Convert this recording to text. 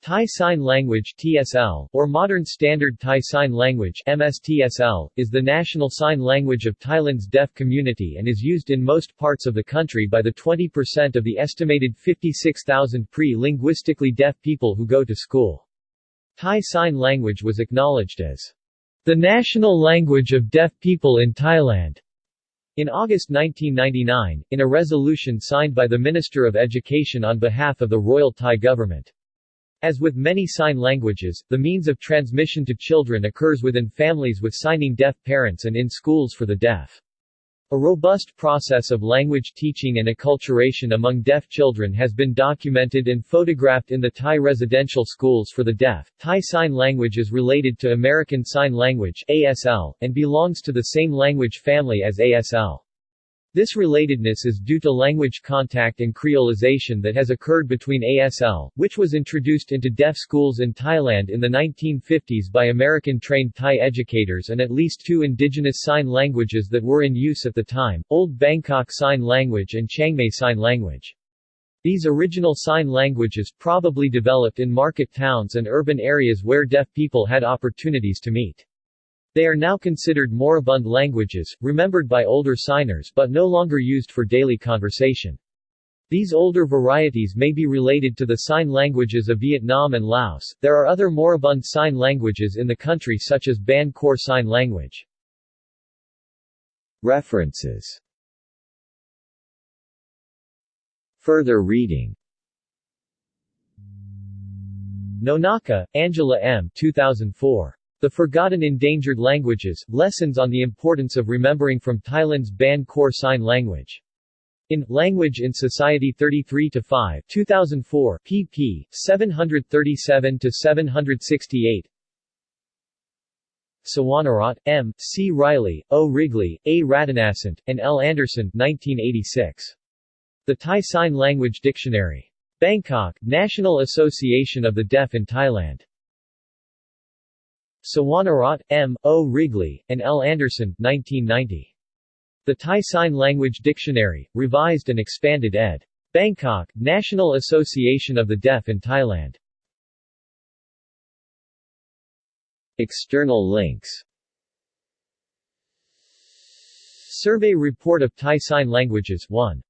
Thai Sign Language TSL, or Modern Standard Thai Sign Language MSTSL, is the national sign language of Thailand's deaf community and is used in most parts of the country by the 20% of the estimated 56,000 pre-linguistically deaf people who go to school. Thai Sign Language was acknowledged as the national language of deaf people in Thailand in August 1999, in a resolution signed by the Minister of Education on behalf of the Royal Thai government. As with many sign languages, the means of transmission to children occurs within families with signing deaf parents and in schools for the deaf. A robust process of language teaching and acculturation among deaf children has been documented and photographed in the Thai residential schools for the deaf. Thai Sign Language is related to American Sign Language ASL, and belongs to the same language family as ASL. This relatedness is due to language contact and creolization that has occurred between ASL, which was introduced into deaf schools in Thailand in the 1950s by American-trained Thai educators and at least two indigenous sign languages that were in use at the time, Old Bangkok Sign Language and Chiangmai Sign Language. These original sign languages probably developed in market towns and urban areas where deaf people had opportunities to meet. They are now considered moribund languages, remembered by older signers but no longer used for daily conversation. These older varieties may be related to the sign languages of Vietnam and Laos. There are other moribund sign languages in the country such as Ban Khor Sign Language. References Further reading Nonaka, Angela M. 2004. The Forgotten Endangered Languages, Lessons on the Importance of Remembering from Thailand's Ban Khor Sign Language. In Language in Society 33-5 2004, pp. 737-768 Suwanarat, M., C. Reilly, O. Wrigley, A. Ratanasant, and L. Anderson 1986. The Thai Sign Language Dictionary. Bangkok, National Association of the Deaf in Thailand. Suwanarat, M., O. Wrigley, and L. Anderson 1990. The Thai Sign Language Dictionary, revised and expanded ed. Bangkok, National Association of the Deaf in Thailand. External links Survey Report of Thai Sign Languages 1